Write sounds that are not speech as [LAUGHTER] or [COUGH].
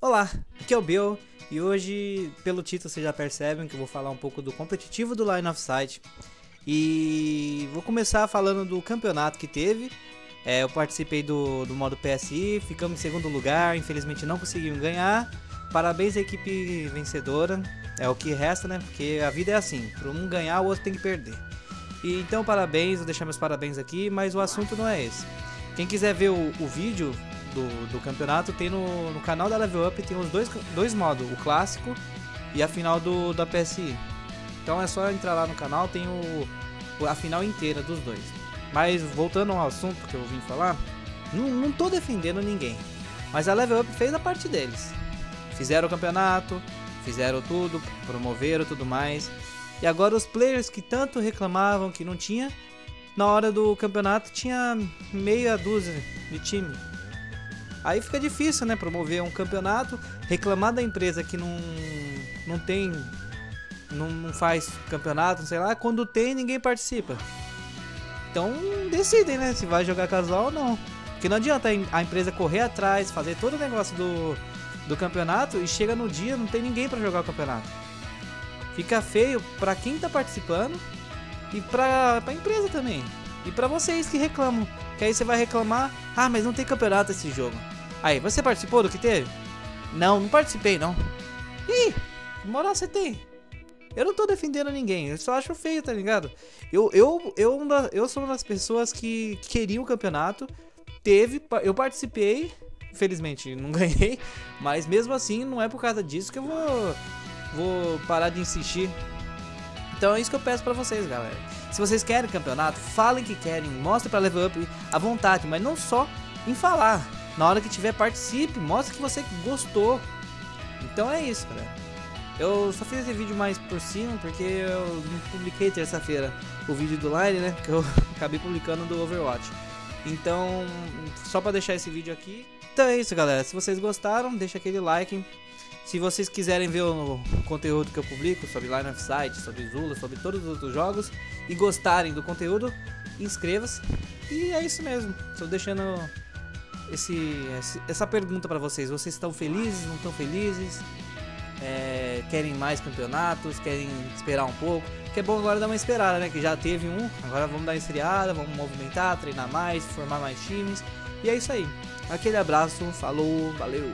Olá, aqui é o Bill e hoje, pelo título, vocês já percebem que eu vou falar um pouco do competitivo do Line of Sight. E vou começar falando do campeonato que teve. É, eu participei do, do modo PSI, ficamos em segundo lugar, infelizmente não conseguimos ganhar. Parabéns à equipe vencedora, é o que resta, né? Porque a vida é assim, para um ganhar, o outro tem que perder. E, então, parabéns, vou deixar meus parabéns aqui, mas o assunto não é esse. Quem quiser ver o, o vídeo do, do campeonato, tem no, no canal da Level Up, tem os dois, dois modos, o clássico e a final do, da PSI. Então é só entrar lá no canal, tem o, a final inteira dos dois. Mas voltando ao assunto que eu vim falar, não, não tô defendendo ninguém. Mas a Level Up fez a parte deles. Fizeram o campeonato, fizeram tudo, promoveram tudo mais. E agora os players que tanto reclamavam que não tinha, na hora do campeonato tinha meia dúzia de time. Aí fica difícil, né, promover um campeonato, reclamar da empresa que não, não tem, não, não faz campeonato, sei lá, quando tem ninguém participa. Então decidem, né, se vai jogar casual ou não. Porque não adianta a empresa correr atrás, fazer todo o negócio do, do campeonato e chega no dia não tem ninguém para jogar o campeonato. Fica feio para quem tá participando e pra, pra empresa também. E pra vocês que reclamam. Que aí você vai reclamar, ah, mas não tem campeonato esse jogo. Aí, você participou do que teve? Não, não participei não. Ih, moral você tem? Eu não tô defendendo ninguém, eu só acho feio, tá ligado? Eu, eu, eu, eu sou uma das pessoas que queria o campeonato, teve, eu participei, infelizmente não [LAUGHS] ganhei, mas mesmo assim não é por causa disso que eu vou, vou parar de insistir. Então é isso que eu peço pra vocês, galera. Se vocês querem campeonato, falem que querem, mostrem pra Level Up à vontade, mas não só em falar. Na hora que tiver, participe, mostre que você gostou. Então é isso, galera. Eu só fiz esse vídeo mais por cima, porque eu não publiquei terça-feira o vídeo do Line, né? Que eu [LAUGHS] acabei publicando do Overwatch. Então, só pra deixar esse vídeo aqui. Então é isso, galera. Se vocês gostaram, deixa aquele like. Se vocês quiserem ver o conteúdo que eu publico sobre Line of Sight, sobre Zula, sobre todos os outros jogos e gostarem do conteúdo, inscreva-se. E é isso mesmo. Estou deixando esse, essa pergunta para vocês. Vocês estão felizes? Não estão felizes? É, querem mais campeonatos? Querem esperar um pouco? Que é bom agora dar uma esperada, né? Que já teve um. Agora vamos dar uma esfriada, vamos movimentar, treinar mais, formar mais times. E é isso aí. Aquele abraço, falou, valeu!